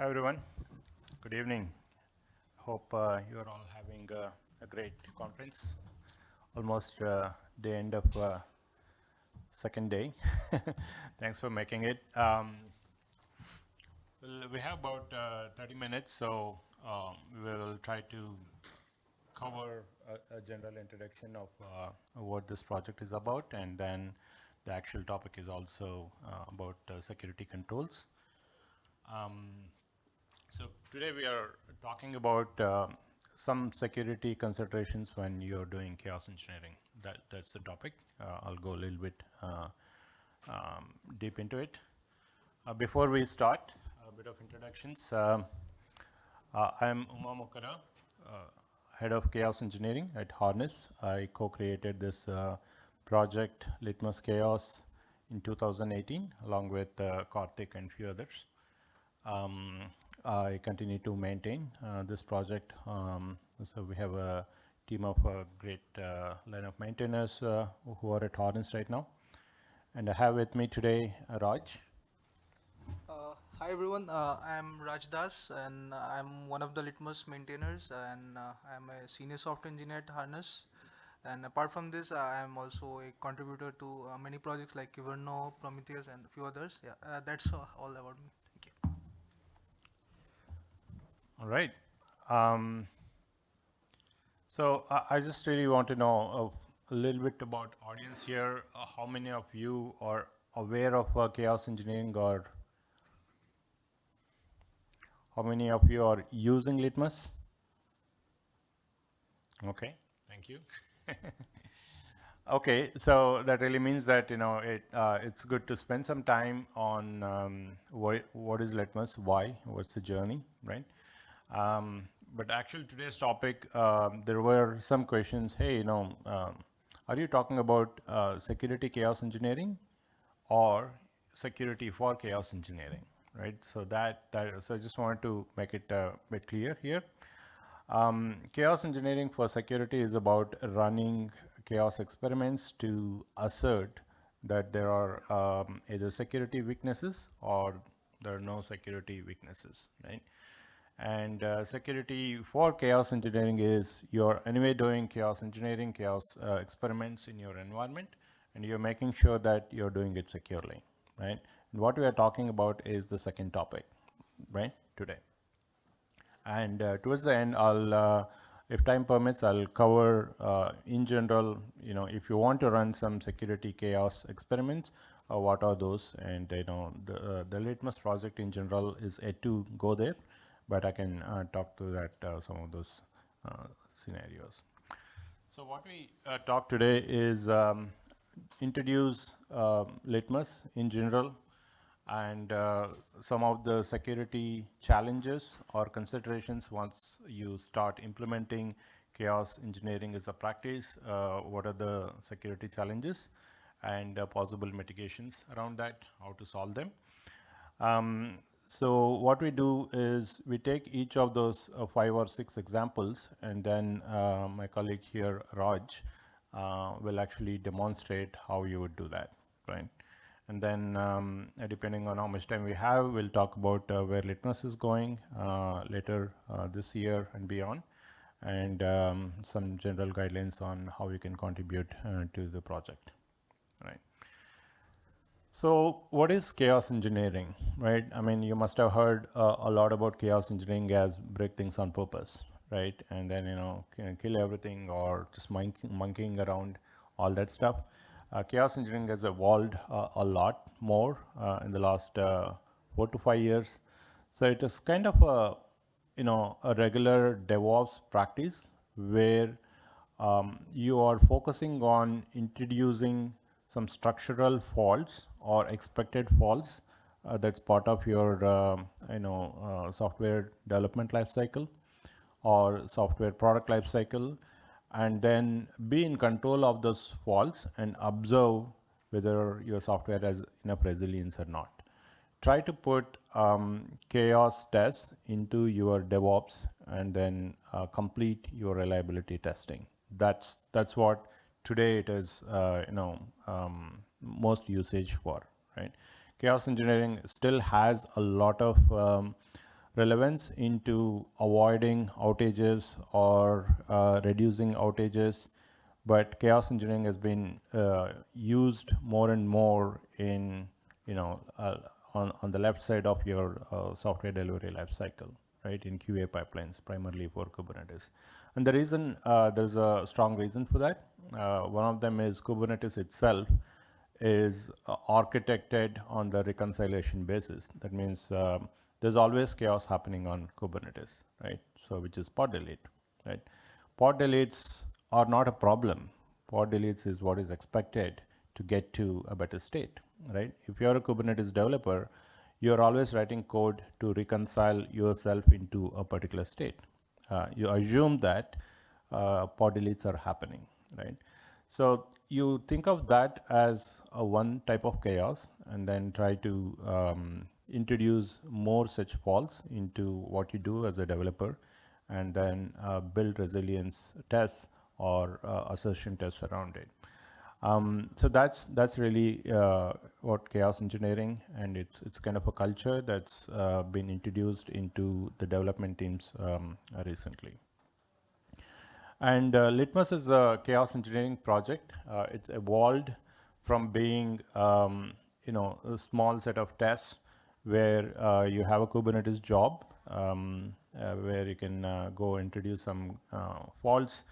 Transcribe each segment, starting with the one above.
Hi everyone. Good evening. Hope uh, you are all having uh, a great conference. Almost uh, the end of uh, second day. Thanks for making it. Um, we have about uh, 30 minutes, so um, we will try to cover a, a general introduction of uh, what this project is about, and then the actual topic is also about security controls. Um, so today we are talking about uh, some security considerations when you're doing chaos engineering. That, that's the topic. Uh, I'll go a little bit uh, um, deep into it. Uh, before we start, a bit of introductions. Um, I'm Uma Mukara, head of chaos engineering at Harness. I co-created this project Litmus Chaos in 2018 along with uh, Karthik and few others. Um, I continue to maintain uh, this project. Um, so we have a team of a great uh, line of maintainers uh, who are at Harness right now. And I have with me today uh, Raj. Uh, hi everyone, I'm Raj Das and I'm one of the Litmus maintainers and I'm a senior software engineer at Harness. And apart from this, I am also a contributor to uh, many projects like Kyverno, Prometheus, and a few others. Yeah, uh, that's all about me. Thank you. All right. Um, so uh, I just really want to know a, a little bit about audience here. Uh, how many of you are aware of uh, chaos engineering or how many of you are using Litmus? Okay, thank you. okay, so that really means that you know it uh, it's good to spend some time on um, what what is Litmus, why, what's the journey, right? Um, but actually today's topic, um, there were some questions. Hey, you know, um, are you talking about uh, security chaos engineering or security for chaos engineering, right? So that that so I just wanted to make it a bit clear here. Um, chaos engineering for security is about running chaos experiments to assert that there are um, either security weaknesses or there are no security weaknesses, right? And uh, security for chaos engineering is you're anyway doing chaos engineering, chaos uh, experiments in your environment, and you're making sure that you're doing it securely, right? And what we are talking about is the second topic, right, today. And uh, towards the end, I'll, uh, if time permits, I'll cover uh, in general, you know, if you want to run some security chaos experiments, what are those? And, you know, the, the Litmus project in general is yet to go there, but I can talk to that, some of those scenarios. So what we uh, talk today is um, introduce uh, Litmus in general, and uh, some of the security challenges or considerations once you start implementing chaos engineering as a practice, uh, what are the security challenges and uh, possible mitigations around that, how to solve them. Um, so what we do is we take each of those uh, five or six examples and then uh, my colleague here, Raj, uh, will actually demonstrate how you would do that, right? And then um, depending on how much time we have, we'll talk about uh, where Litmus is going uh, later uh, this year and beyond, and um, some general guidelines on how you can contribute to the project, right? So what is chaos engineering, right? I mean, you must have heard uh, a lot about chaos engineering as break things on purpose, right? And then, you know, kill everything or just monkeying around, all that stuff. Uh, chaos engineering has evolved uh, a lot more uh, in the last four to five years. So it is kind of a, you know, a regular DevOps practice where um, you are focusing on introducing some structural faults or expected faults uh, that's part of your uh, you know uh, software development lifecycle or software product lifecycle and then be in control of those faults and observe whether your software has enough resilience or not. Try to put um, chaos tests into your DevOps and then uh, complete your reliability testing. That's that's what today it is. Uh, you know, um, most usage for right. Chaos engineering still has a lot of um, relevance into avoiding outages or uh, reducing outages, but chaos engineering has been uh, used more and more in, you know, uh, on, on the left side of your uh, software delivery lifecycle, right, in QA pipelines, primarily for Kubernetes. And the reason, uh, there's a strong reason for that. Uh, one of them is Kubernetes itself is architected on the reconciliation basis. That means um, there's always chaos happening on Kubernetes, right? So which is pod delete, right? Pod deletes are not a problem. Pod deletes is what is expected to get to a better state, right? If you're a Kubernetes developer, you're always writing code to reconcile yourself into a particular state. Uh, you assume that uh, pod deletes are happening, right? So you think of that as a one type of chaos and then try to um, introduce more such faults into what you do as a developer and then uh, build resilience tests or uh, assertion tests around it. Um, so that's that's really uh, what chaos engineering and it's it's kind of a culture that's uh, been introduced into the development teams um, recently. And uh, Litmus is a chaos engineering project. Uh, it's evolved from being um, you know a small set of tests where uh, you have a Kubernetes job um, uh, where you can go introduce some faults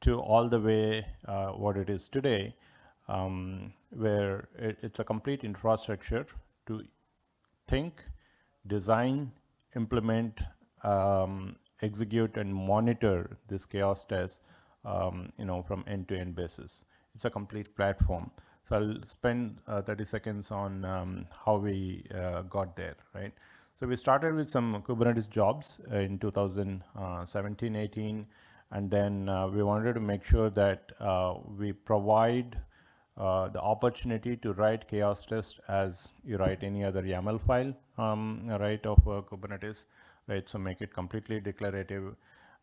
to all the way what it is today, um, where it, it's a complete infrastructure to think, design, implement, um, execute and monitor this chaos test, um, you know, from end-to-end basis. It's a complete platform. So I'll spend uh, 30 seconds on um, how we uh, got there, right? So we started with some Kubernetes jobs uh, in 2017, 18, and then uh, we wanted to make sure that uh, we provide uh, the opportunity to write chaos test as you write any other YAML file, um, right, of Kubernetes, right? So make it completely declarative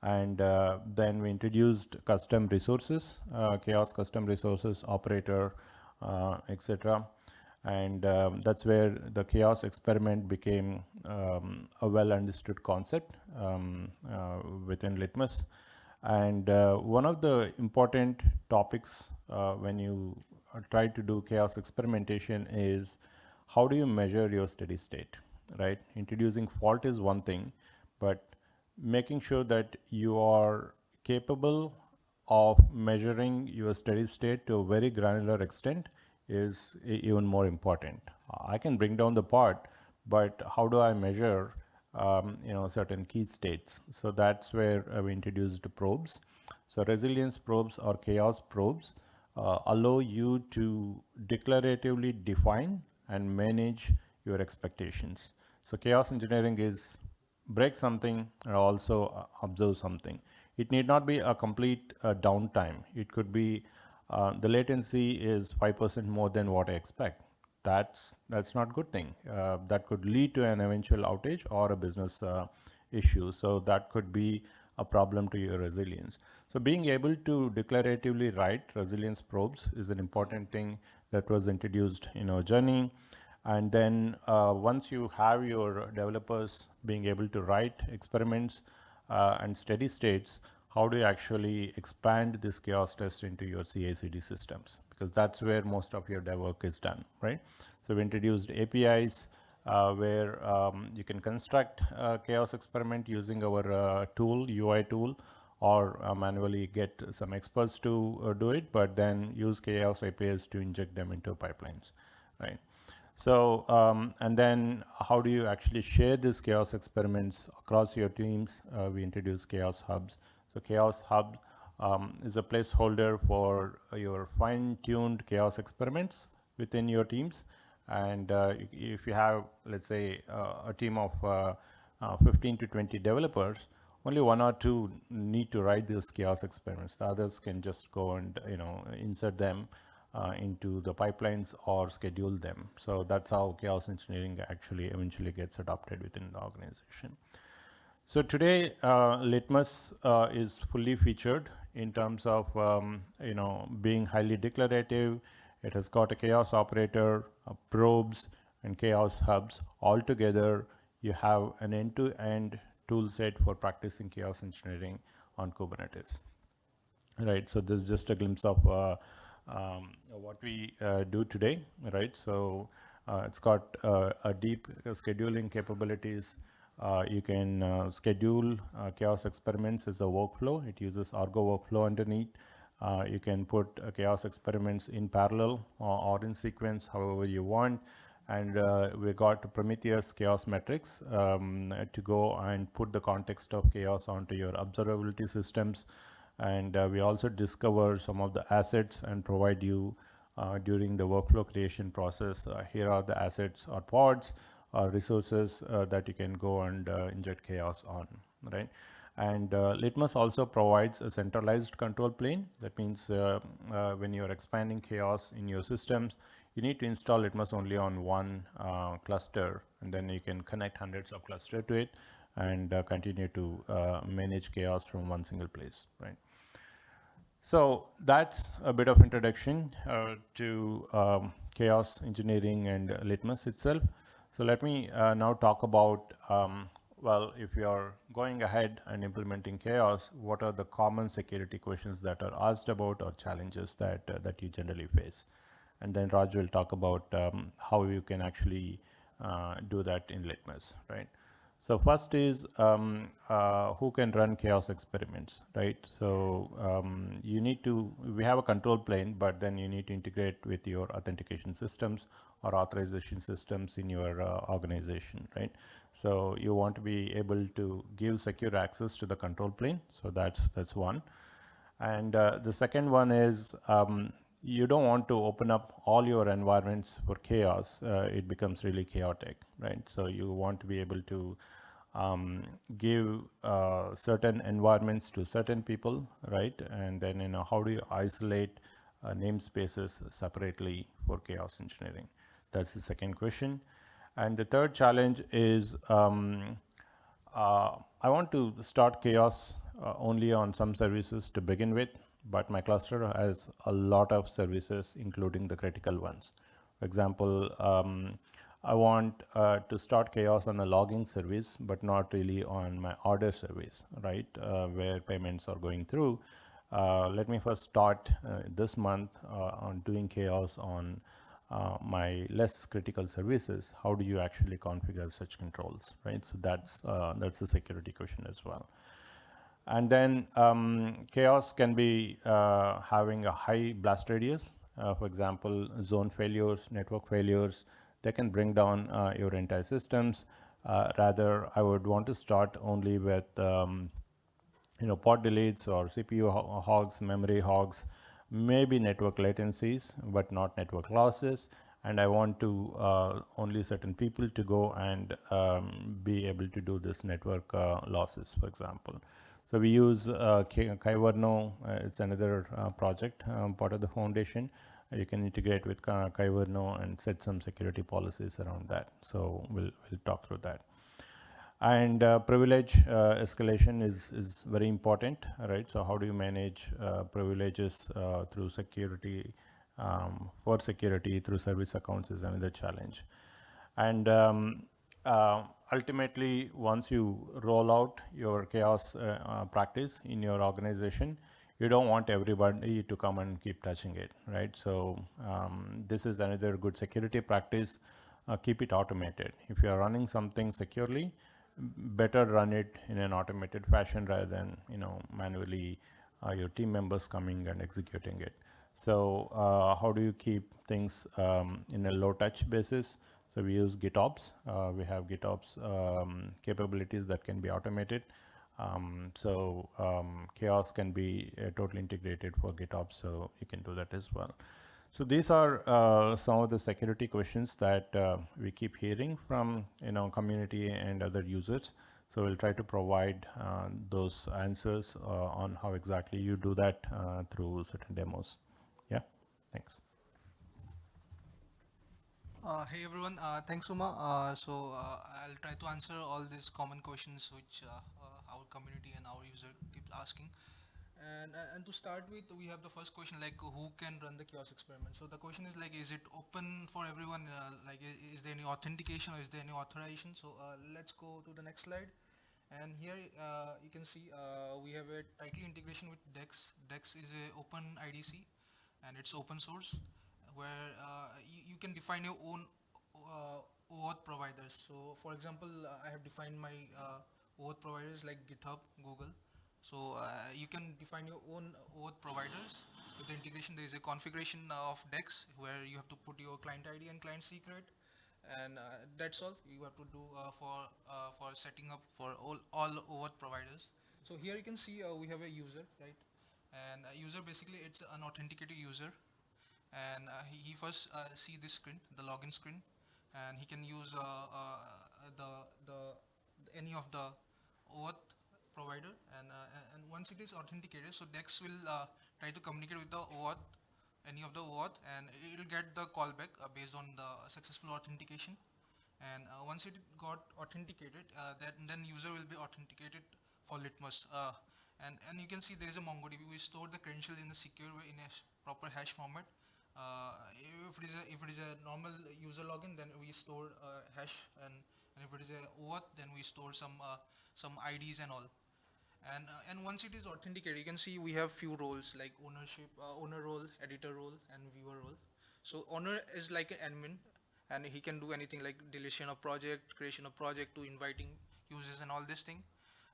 and uh, then we introduced custom resources, uh, chaos custom resources operator, uh, etc. And um, that's where the chaos experiment became um, a well understood concept um, uh, within Litmus. And uh, one of the important topics uh, when you try to do chaos experimentation is how do you measure your steady state, right? Introducing fault is one thing, but making sure that you are capable of measuring your steady state to a very granular extent is even more important. I can bring down the part, but how do I measure um, you know certain key states? So that's where we introduced probes. So resilience probes or chaos probes uh, allow you to declaratively define and manage your expectations. So chaos engineering is break something and also uh, observe something. It need not be a complete uh, downtime. It could be uh, the latency is 5% more than what I expect. That's, that's not good thing. Uh, that could lead to an eventual outage or a business uh, issue. So that could be a problem to your resilience. So being able to declaratively write resilience probes is an important thing that was introduced in our journey. And then uh, once you have your developers being able to write experiments uh, and steady states, how do you actually expand this chaos test into your CI/CD systems? Because that's where most of your dev work is done, right? So we introduced APIs uh, where um, you can construct a chaos experiment using our uh, tool, UI tool, or uh, manually get some experts to uh, do it, but then use chaos APIs to inject them into pipelines, right? So, um, and then how do you actually share these chaos experiments across your teams? Uh, we introduce chaos hubs. So chaos hub um, is a placeholder for your fine-tuned chaos experiments within your teams. And uh, if you have, let's say, uh, a team of uh, 15 to 20 developers, only one or two need to write those chaos experiments. The others can just go and, you know, insert them uh, into the pipelines or schedule them. So that's how chaos engineering actually eventually gets adopted within the organization. So today, uh, Litmus uh, is fully featured in terms of, um, you know, being highly declarative. It has got a chaos operator, probes, and chaos hubs all together you have an end-to-end tool set for practicing chaos engineering on Kubernetes. Right, so this is just a glimpse of uh, um, what we uh, do today, right? So uh, it's got uh, a deep scheduling capabilities. Uh, you can uh, schedule chaos experiments as a workflow. It uses Argo workflow underneath. you can put chaos experiments in parallel or, or, in sequence, however you want and uh, we got Prometheus chaos metrics um, to go and put the context of chaos onto your observability systems. And uh, we also discover some of the assets and provide you uh, during the workflow creation process. Uh, here are the assets or pods or resources uh, that you can go and uh, inject chaos on, right? And Litmus also provides a centralized control plane. That means when you're expanding chaos in your systems, you need to install Litmus only on one uh, cluster and then you can connect hundreds of cluster to it and uh, continue to uh, manage chaos from one single place, right? So that's a bit of introduction uh, to um, chaos engineering and Litmus itself. So let me uh, now talk about, um, well, if you are going ahead and implementing chaos, what are the common security questions that are asked about or challenges that, uh, that you generally face? And then Raj will talk about um, how you can actually uh, do that in Litmus, right? So first is um, uh, who can run chaos experiments, right? So um, you need to, we have a control plane, but then you need to integrate with your authentication systems or authorization systems in your uh, organization, right? So you want to be able to give secure access to the control plane. So that's, that's one. And uh, the second one is um, you don't want to open up all your environments for chaos. Uh, it becomes really chaotic, right? So you want to be able to um, give uh, certain environments to certain people, right? And then, you know, how do you isolate uh, namespaces separately for chaos engineering? That's the second question. And the third challenge is um, uh, I want to start chaos uh, only on some services to begin with but my cluster has a lot of services, including the critical ones. For example, um, I want uh, to start chaos on a logging service, but not really on my order service, right? Uh, where payments are going through. Uh, let me first start uh, this month uh, on doing chaos on uh, my less critical services. How do you actually configure such controls, right? So that's that's a security question as well. And then um, chaos can be uh, having a high blast radius. Uh, for example, zone failures, network failures, they can bring down uh, your entire systems. Uh, rather, I would want to start only with um, you know, pod deletes or CPU hogs, memory hogs, maybe network latencies, but not network losses. And I want to uh, only certain people to go and um, be able to do this network uh, losses, for example. So we use uh, Kyverno. Uh, it's another uh, project, um, part of the foundation. Uh, you can integrate with Kyverno and set some security policies around that. So we'll, we'll talk through that. And uh, privilege uh, escalation is, is very important, right? So how do you manage privileges through security, um, for security through service accounts is another challenge. And um, uh, ultimately, once you roll out your chaos uh, uh, practice in your organization, you don't want everybody to come and keep touching it, right? So um, this is another good security practice. Uh, keep it automated. If you are running something securely, better run it in an automated fashion rather than you know manually uh, your team members coming and executing it. So uh, how do you keep things um, in a low touch basis? So we use GitOps. Uh, we have GitOps um, capabilities that can be automated. Um, so um, chaos can be uh, totally integrated for GitOps, so you can do that as well. So these are uh, some of the security questions that uh, we keep hearing from you know community and other users. So we'll try to provide uh, those answers uh, on how exactly you do that through certain demos. Yeah, thanks. Uh, hey everyone, uh, thanks Uma. Uh, so uh, I'll try to answer all these common questions which uh, uh, our community and our user keep asking. And, and to start with, we have the first question like who can run the chaos experiment? So the question is like, is it open for everyone? Like, is there any authentication or is there any authorization? So let's go to the next slide. And here you can see we have a tightly integration with DEX. DEX is a open IDC and it's open source where uh, you, you can define your own uh, OAuth providers. So for example, uh, I have defined my uh, OAuth providers like GitHub, Google. So uh, you can define your own OAuth providers. With the integration, there is a configuration of DEX where you have to put your client ID and client secret, and uh, that's all you have to do for for setting up for all all OAuth providers. So here you can see we have a user, right? And a user basically it's an authenticated user, and uh, he, he first uh, see this screen, the login screen, and he can use uh, the the any of the OAuth provider. And and once it is authenticated so dex will try to communicate with the OAuth any of the OAuth and it will get the callback uh, based on the successful authentication. And uh, once it got authenticated uh, that then user will be authenticated for litmus and and you can see there is a mongodb. We store the credentials in a secure way in a proper hash format uh, if it is a if it is a normal user login then we store uh, hash and, and if it is a OAuth then we store some uh, some IDs and all. And uh, and once it is authenticated you can see we have few roles like ownership owner role editor role and viewer role. So owner is like an admin and he can do anything like deletion of project creation of project to inviting users and all this thing.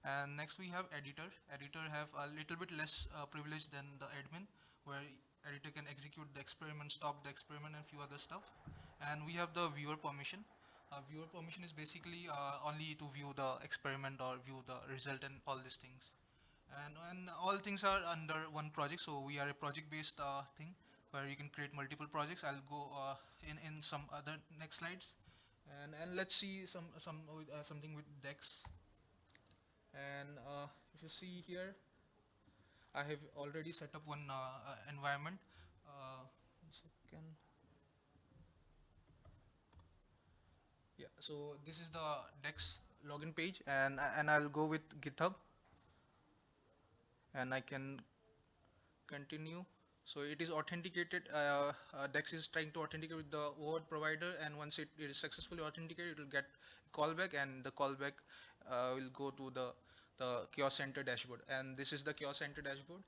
And next we have editor. Editor have a little bit less privilege than the admin where editor can execute the experiment stop the experiment and few other stuff. And we have the viewer permission. Uh, viewer permission is basically uh, only to view the experiment or view the result and all these things. And, and all things are under one project so we are a project based uh, thing where you can create multiple projects. I'll go uh, in in some other next slides. And and let's see some some uh, something with dex and uh, if you see here i have already set up one uh, uh, environment. Uh, second. Yeah so this is the dex login page and and i'll go with github. And i can continue. So it is authenticated uh, uh, dex is trying to authenticate with the OAuth provider and once it, is successfully authenticated it will get callback and the callback uh, will go to the the chaos center dashboard and this is the chaos center dashboard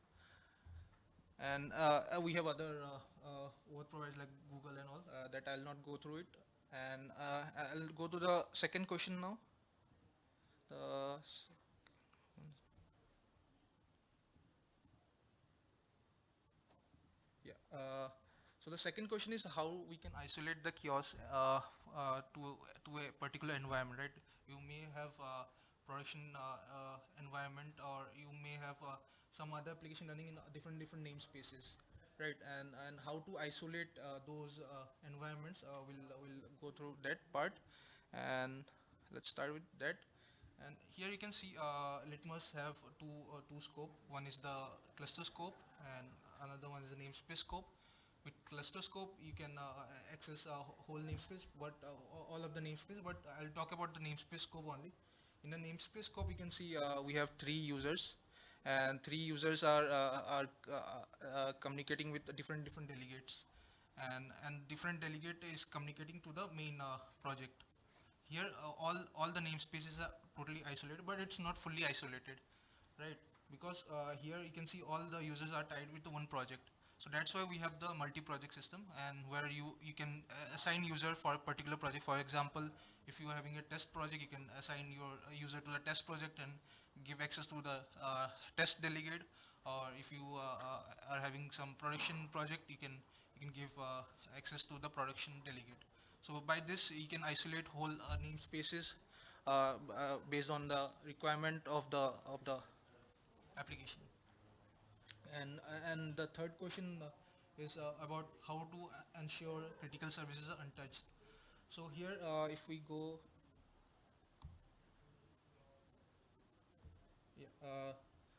and uh, we have other uh, uh, OAuth providers like Google and all uh, that I'll not go through it and uh, I'll go to the second question now the Yeah. So the second question is how we can isolate the chaos uh, uh, to to a particular environment, right? You may have uh, production uh, uh, environment, or you may have uh, some other application running in different different namespaces, right? And and how to isolate those environments? We'll we'll go through that part, and let's start with that. And here you can see uh, Litmus have two uh, two scope. One is the cluster scope, and another one is the namespace scope. With cluster scope, you can uh, access a whole namespace, but all of the namespace. But I'll talk about the namespace scope only. In the namespace scope, you can see uh, we have three users, and three users are uh, are uh, uh, communicating with different different delegates, and and different delegate is communicating to the main uh, project. Here all all the namespaces are totally isolated but it's not fully isolated right? Because here you can see all the users are tied with the one project. So that's why we have the multi-project system and where you you can assign user for a particular project. For example if you are having a test project you can assign your uh, user to the test project and give access to the uh, test delegate or if you uh, uh, are having some production project you can you can give uh, access to the production delegate so by this, you can isolate whole uh, namespaces based on the requirement of the of the application. And and the third question is about how to ensure critical services are untouched. So here, uh, if we go, yeah. Uh,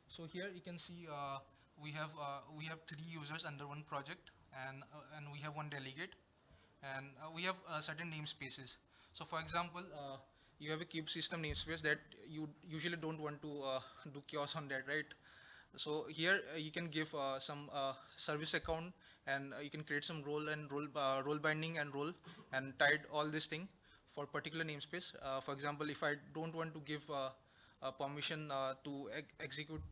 so here you can see uh, we have uh, we have three users under one project, and uh, and we have one delegate and uh, we have certain namespaces. So for example, you have a kube-system namespace that you usually don't want to do chaos on that, right? So here you can give some service account and uh, you can create some role and role uh, role binding and role and tied all this thing for particular namespace. Uh, for example, if I don't want to give permission to ex- execute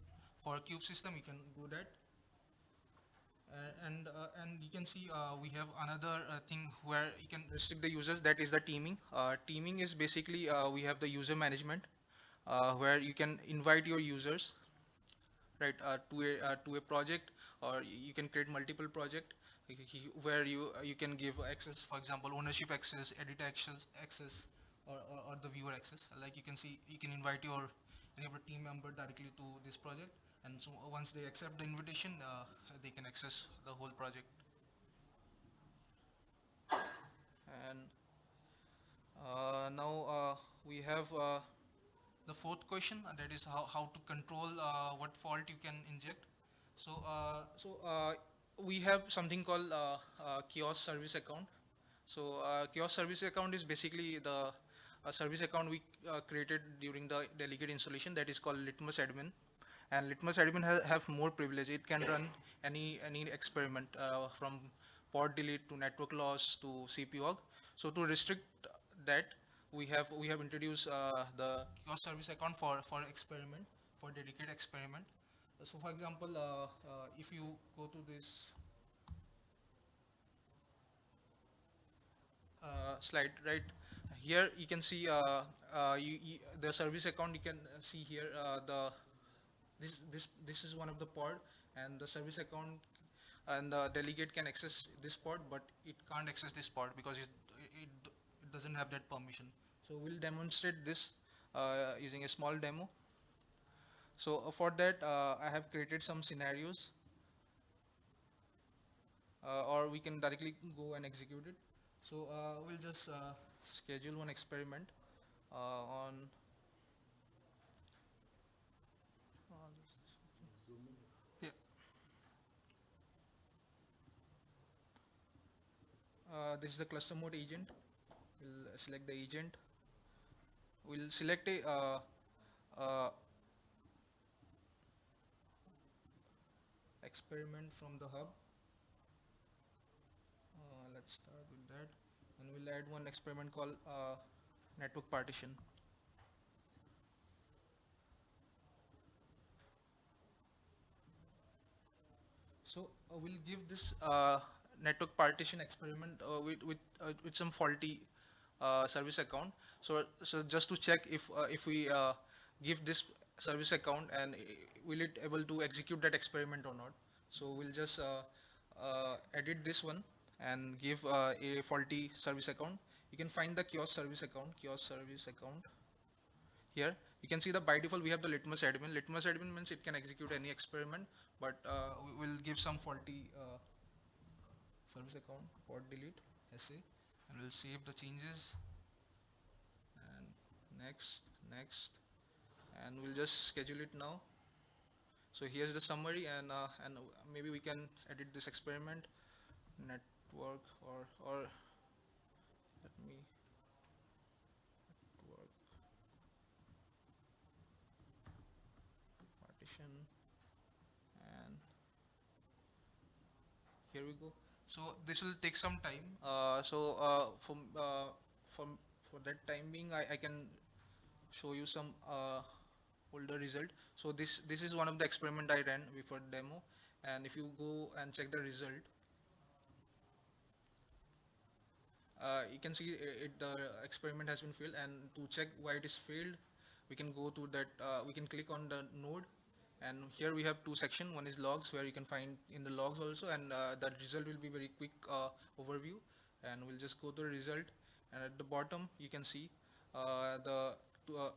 for kube-system, you can do that. Uh, and uh, and you can see uh, we have another thing where you can restrict the users. That is the teaming. Teaming is basically we have the user management where you can invite your users right to a to a project or you can create multiple project where you uh, you can give access for example ownership access edit access access or, or, or the viewer access. Like you can see you can invite your any of team member directly to this project and so once they accept the invitation uh, they can access the whole project. And uh, now uh, we have uh, the fourth question uh, that is how, how to control uh, what fault you can inject so uh, so uh, we have something called uh, chaos service account. So chaos service account is basically the service account we created during the delegate installation that is called litmus admin. And litmus admin ha- have more privilege. It can run any any experiment uh, from pod delete to network loss to cpu so to restrict that we have we have introduced uh, the chaos service account for for experiment for dedicated experiment so for example uh, uh, if you go to this uh, slide right? Here you can see you, you, the service account you can see here the this this this is one of the pod and the service account and the delegate can access this pod but it can't access this pod because it, it, it doesn't have that permission. So we'll demonstrate this uh, using a small demo so uh, for that uh, i have created some scenarios uh, or we can directly go and execute it so we'll just schedule one experiment on. Uh, this is the cluster mode agent. We'll select the agent. We'll select a uh, uh, experiment from the hub. Uh, let's start with that, and we'll add one experiment called uh, network partition. So uh, we'll give this uh, network partition experiment uh, with with, uh, with some faulty service account. So so just to check if if we give this service account and will it able to execute that experiment or not. So we'll just uh, uh, edit this one and give uh, a faulty service account. You can find the chaos service account, chaos service account here you can see the by default we have the litmus admin litmus admin means it can execute any experiment but uh, we will give some faulty uh, service account pod delete sa and we'll save the changes and next next and we'll just schedule it now. So here's the summary and uh, and maybe we can edit this experiment. Network or or let me network partition. And here we go. So this will take some time. Uh, so uh, from uh, from for that time being I, I can show you some uh, older result. So this this is one of the experiment I ran before demo. And if you go and check the result uh, you can see it, the experiment has been failed. And to check why it is failed we can go to that uh, we can click on the node. And here we have two section one is logs where you can find in the logs also. And uh, the result will be very quick uh, overview. And we'll just go to the result. And at the bottom you can see uh, the to, uh,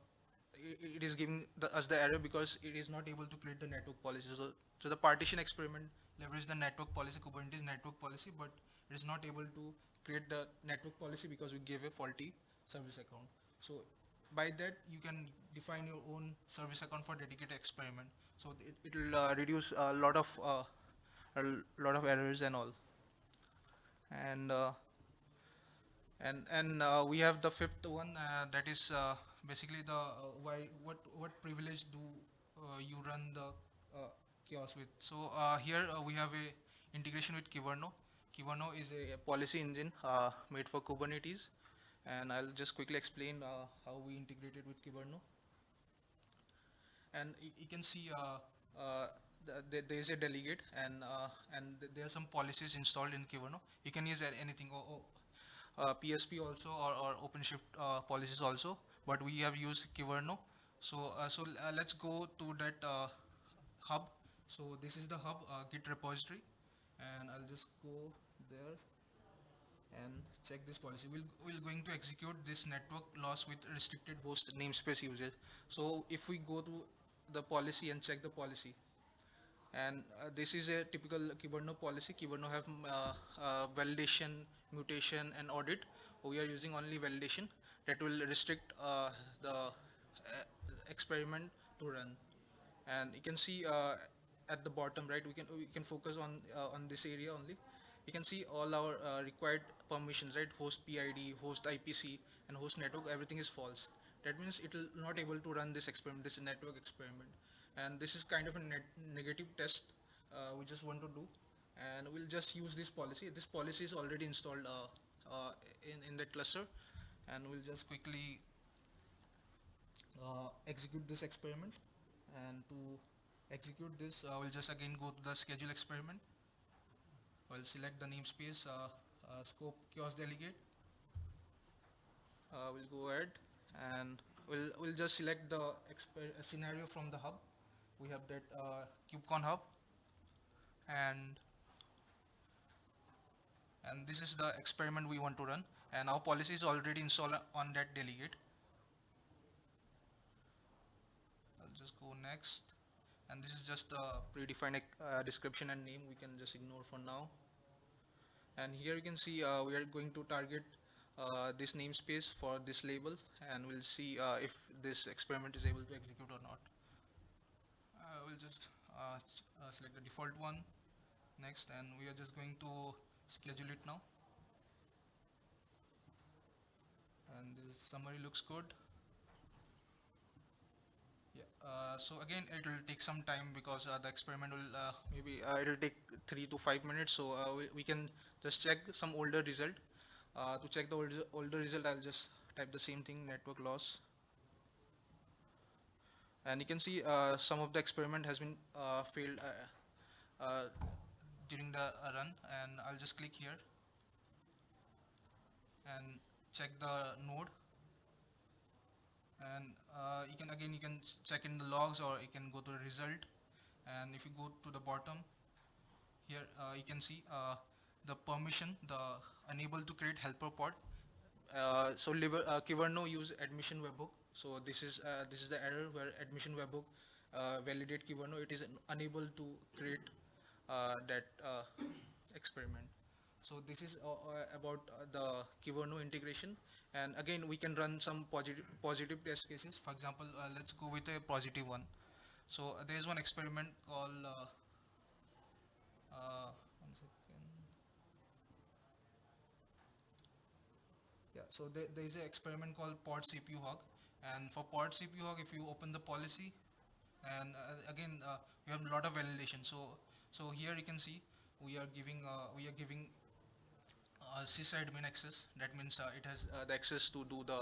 it is giving the, us the error because it is not able to create the network policy. So, so the partition experiment leverage the network policy kubernetes network policy but it is not able to create the network policy because we gave a faulty service account. So by that you can define your own service account for dedicated experiment. So it will uh, reduce a lot of uh, a lot of errors and all. And uh, and and uh, we have the fifth one uh, that is uh, basically the uh, why what what privilege do uh, you run the uh, chaos with. So uh, here uh, we have a integration with Kyverno. Kyverno is a policy engine uh, made for Kubernetes, and I'll just quickly explain uh, how we integrated with Kyverno. And you can see uh, uh, th- th- there is a delegate, and uh, and th- there are some policies installed in Kyverno. You can use anything, o- o- uh, PSP also or, or OpenShift uh, policies also, but we have used Kyverno. So uh, so uh, let's go to that uh, hub. So this is the hub Git repository, and I'll just go there and check this policy. We'll, we're going to execute this network loss with restricted host namespace usage. So if we go to the policy and check the policy, and uh, this is a typical Kyverno policy. Kyverno have uh, uh, validation, mutation, and audit. We are using only validation that will restrict uh, the uh, experiment to run. And you can see uh, at the bottom, right? We can we can focus on on this area only. You can see all our uh, required permissions, right? Host PID, host IPC, and host network. Everything is false. That means it will not able to run this experiment, this network experiment. And this is kind of a net negative test uh, we just want to do. And we'll just use this policy. This policy is already installed uh, in in the cluster, and we'll just quickly uh, execute this experiment. And to execute this, uh, we'll just again go to the schedule experiment. We'll select the namespace, uh, uh, scope chaos delegate. Uh, we'll go ahead and we'll, we'll just select the scenario from the hub. We have that KubeCon hub and and this is the experiment we want to run and our policy is already installed on that delegate. I'll just go next. And this is just a predefined uh, description and name we can just ignore for now. And here you can see uh, we are going to target uh, this namespace for this label. And we'll see uh, if this experiment is able to execute or not. Uh, we'll just uh, uh, select the default one. Next and we are just going to schedule it now and this summary looks good yeah, uh, so again, it will take some time because uh, the experiment will uh, maybe uh, it will take three to five minutes. So uh, we, we can just check some older result. Uh, to check the older, older result, I'll just type the same thing, network loss. And you can see some of the experiment has been failed during the run. And I'll just click here and check the node. And uh, you can again you can check in the logs or you can go to the result. And if you go to the bottom here uh, you can see uh, the permission the unable to create helper pod. Uh, so liver, uh, Kyverno use admission webhook. So this is uh, this is the error where admission webhook validate Kyverno it is unable to create that experiment so this is uh, uh, about uh, the Kyverno integration. And again we can run some positive positive test cases. For example let's go with a positive one. So there is one experiment called one second. Yeah so there, there is an experiment called pod cpu hog. And for pod cpu hog if you open the policy and uh, again uh, we have a lot of validation. So so here you can see we are giving uh, we are giving uh, sysadmin access. That means uh, it has uh, the access to do the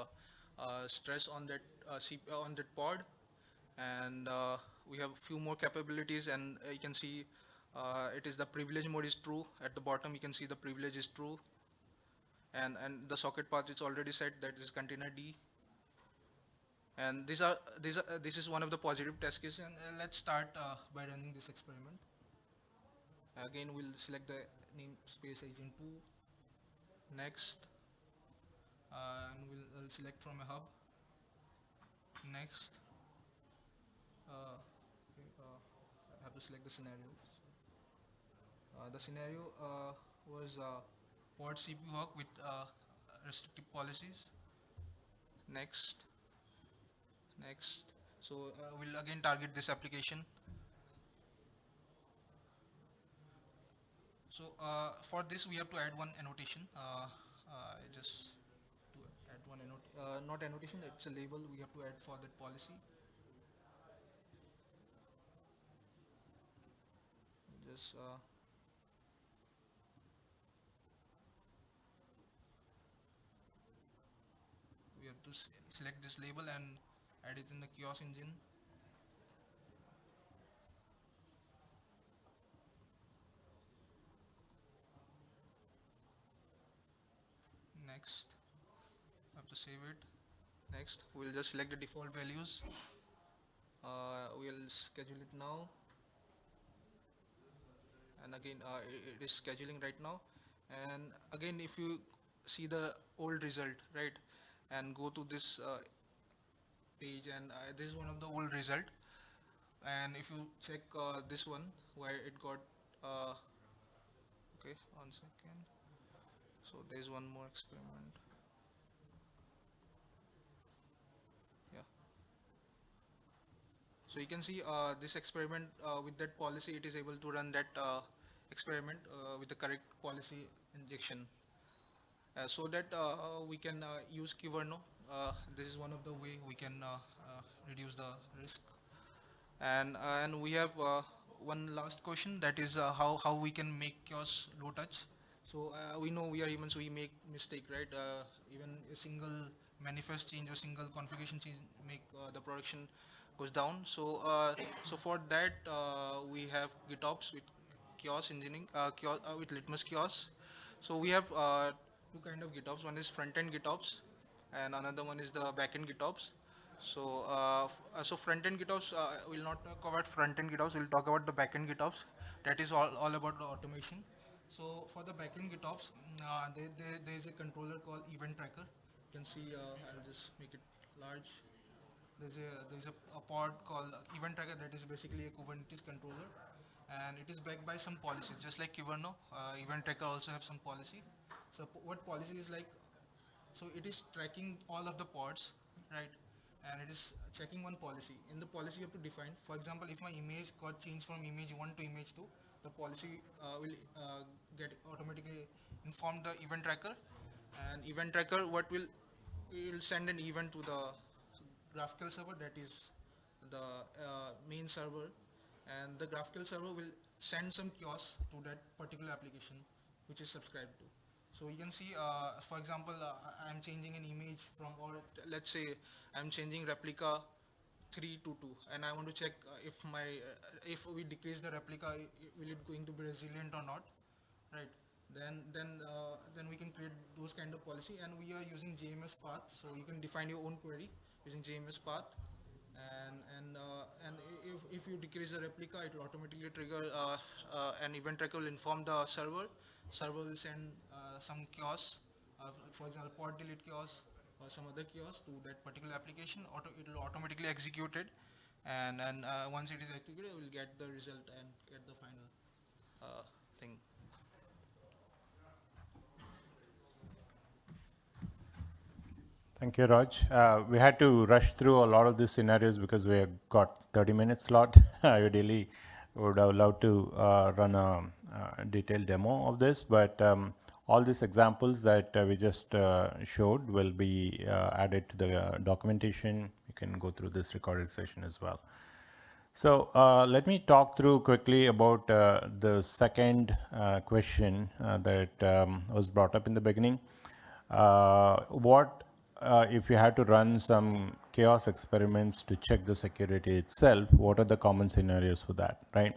uh, stress on that uh, uh, on that pod, and we have a few more capabilities. And you can see it is the privilege mode is true. At the bottom, you can see the privilege is true, and and the socket path is already set. That is containerd. And these are these are this is one of the positive test cases. And let's start by running this experiment. Again, we'll select the namespace agent 2 next. Uh, and we'll, uh select from a hub. Next. Uh, okay, uh, I have to select the scenario. Uh, the scenario uh, was pod CPU hog with restrictive policies. Next. Next. So we'll again target this application So uh, for this we have to add one annotation. Uh, uh, just to add one annot uh, not annotation. It's a label we have to add for that policy. just uh, we have to select this label and add it in the chaos engine next. I have to save it. Next we'll just select the default values. Uh, we'll schedule it now. And again uh, it is scheduling right now. And again if you see the old result right and go to this uh, page and uh, this is one of the old result. And if you check uh, this one where it got uh, okay one second so there's one more experiment yeah so you can see uh, this experiment uh, with that policy it is able to run that uh, experiment uh, with the correct policy injection uh, so that uh, we can use Kyverno. Uh, this is one of the way we can reduce the risk. And and we have one last question that is how how we can make chaos low touch. So uh, we know we are humans, we make mistake, right? Uh, even a single manifest change or single configuration change make uh, the production goes down. So uh, so for that uh, we have GitOps with chaos engineering, chaos, uh, with Litmus chaos. So we have two kind of GitOps. One is front-end GitOps, and another one is the back-end GitOps. So so front-end GitOps uh, we'll not talk about front-end GitOps. We'll talk about the back-end GitOps. That is all, all about the automation. So for the back-end GitOps, uh, there, there, there is a controller called Event Tracker. You can see. Uh, I'll just make it large. There's a there's a, a pod called event tracker that is basically a kubernetes controller. And it is backed by some policies just like Kyverno, uh, event tracker also have some policy. So what policy is like so it is tracking all of the pods right? And it is checking one policy. In the policy you have to define for example if my image got changed from image 1 to image 2 the policy uh, will uh, get automatically inform the event tracker and event tracker what will will send an event to the GraphQL server that is the uh, main server and the GraphQL server will send some chaos to that particular application which is subscribed to. So you can see, uh, for example, uh, I'm changing an image from, or let's say I'm changing replica 3 to 2 and I want to check uh, if my, uh, if we decrease the replica, will it going to be resilient or not, right? Then, then, uh, then we can create those kind of policy. And we are using JMESPath. So you can define your own query using JMESPath. And and uh, and if, if you decrease the replica it will automatically trigger uh, uh, an event tracker will inform the server. Server will send some chaos for example pod delete chaos or some other chaos to that particular application auto it will automatically execute it and and uh, once it is executed it will get the result and get the final uh, thing Thank you, Raj. Uh, we had to rush through a lot of these scenarios because we have got 30 minutes slot. Ideally, would have loved to uh, run a, uh detailed demo of this, but um, all these examples that uh, we just uh, showed will be uh, added to the documentation. You can go through this recorded session as well. So uh, let me talk through quickly about uh, the second uh, question that um, was brought up in the beginning. What if you had to run some chaos experiments to check the security itself? What are the common scenarios for that, right?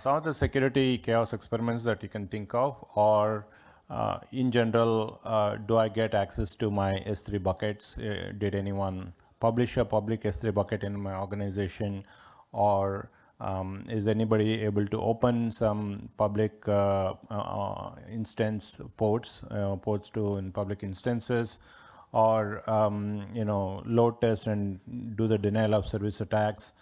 Some of the security chaos experiments that you can think of are uh, in general, uh, do I get access to my S3 buckets? Uh, did anyone publish a public S3 bucket in my organization? Or um, is anybody able to open some public uh, uh, instance ports, uh, ports to in public instances? Or, um, you know, load test and do the denial of service attacks?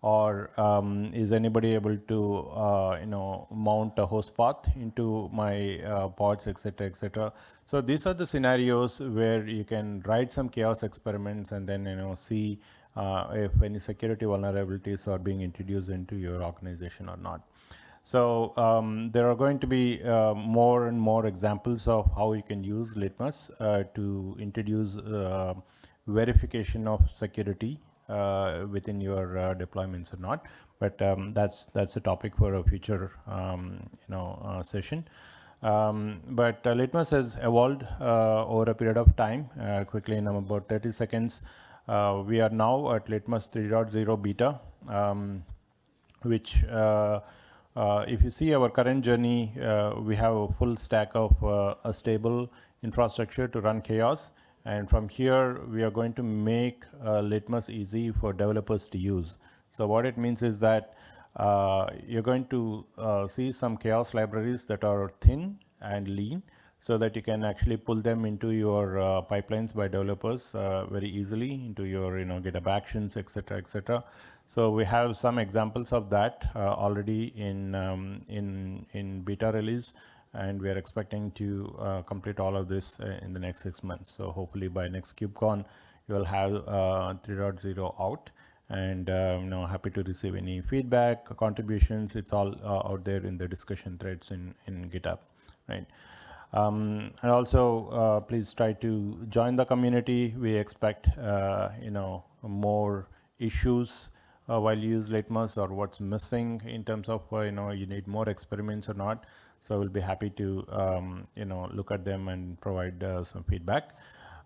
Or um, is anybody able to uh, you know mount a host path into my uh, pods etc etc so these are the scenarios where you can write some chaos experiments and then you know see uh, if any security vulnerabilities are being introduced into your organization or not. So um, there are going to be uh, more and more examples of how you can use litmus uh, to introduce uh, verification of security within your uh, deployments or not. But um, that's that's a topic for a future um, you know uh, session. Um, but uh, Litmus has evolved uh, over a period of time. Uh, quickly, in about 30 seconds, uh, we are now at Litmus 3.0 beta, um, which uh, uh, if you see our current journey, we have a full stack of a stable infrastructure to run chaos. And from here, we are going to make Litmus easy for developers to use. So what it means is that uh, you're going to uh, see some chaos libraries that are thin and lean so that you can actually pull them into your uh, pipelines by developers uh, very easily into your you know GitHub Actions, etc., etc. So we have some examples of that uh, already in um, in in beta release, and we are expecting to uh, complete all of this in the next six months. So hopefully by next KubeCon, you will have 3.0 out. And um, you know happy to receive any feedback contributions. It's all uh, out there in the discussion threads in in github right? Um, and also uh, please try to join the community. We expect uh, you know more issues uh, while you use litmus or what's missing in terms of uh, you know you need more experiments or not so we'll be happy to um, you know look at them and provide uh, some feedback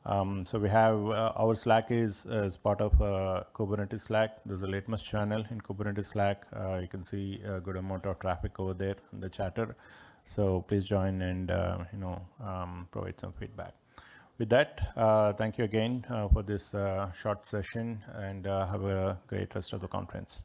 um, so we have uh, our Slack is as part of uh, Kubernetes Slack. There's a Litmus channel in Kubernetes Slack. Uh, you can see a good amount of traffic over there in the chatter. So please join and uh, you know um, provide some feedback. With that, uh, thank you again uh, for this short session and have a great rest of the conference.